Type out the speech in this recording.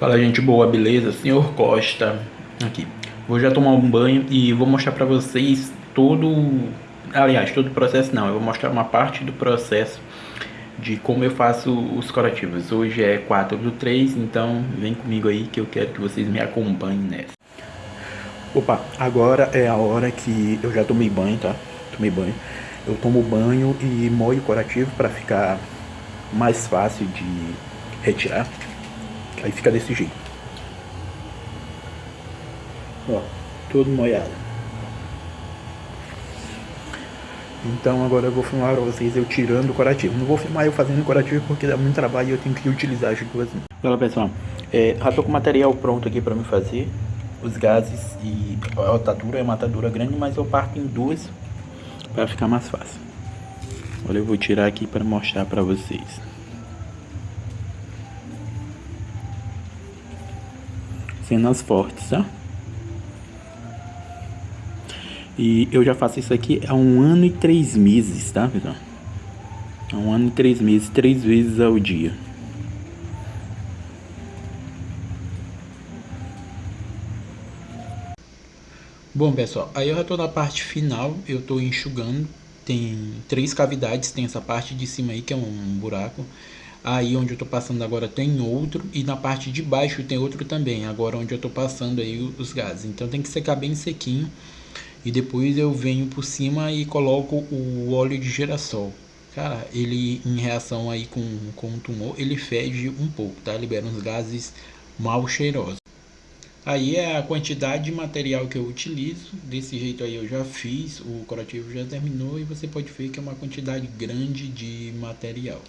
Fala gente boa, beleza? Senhor Costa aqui. Vou já tomar um banho e vou mostrar pra vocês todo... Aliás, todo o processo não, eu vou mostrar uma parte do processo de como eu faço os curativos. Hoje é 4 do 3, então vem comigo aí que eu quero que vocês me acompanhem nessa. Opa, agora é a hora que eu já tomei banho, tá? Tomei banho. Eu tomo banho e molho o curativo para ficar mais fácil de retirar. Aí fica desse jeito. Ó, todo molhado. Então agora eu vou filmar pra vocês eu tirando o curativo. Não vou filmar eu fazendo o curativo porque dá muito trabalho e eu tenho que utilizar as duas. Fala pessoal, é, já tô com o material pronto aqui pra me fazer. Os gases e a otadura é uma atadura grande, mas eu parto em duas para ficar mais fácil. Olha, eu vou tirar aqui para mostrar para vocês. Cenas fortes, tá? E eu já faço isso aqui há um ano e três meses, tá, pessoal? Há um ano e três meses, três vezes ao dia. Bom, pessoal, aí eu já tô na parte final, eu tô enxugando. Tem três cavidades, tem essa parte de cima aí que é um buraco. Aí onde eu tô passando agora tem outro e na parte de baixo tem outro também, agora onde eu tô passando aí os gases. Então tem que secar bem sequinho e depois eu venho por cima e coloco o óleo de girassol. Cara, ele em reação aí com, com o tumor, ele fede um pouco, tá? Libera uns gases mal cheirosos. Aí é a quantidade de material que eu utilizo, desse jeito aí eu já fiz, o curativo já terminou e você pode ver que é uma quantidade grande de material.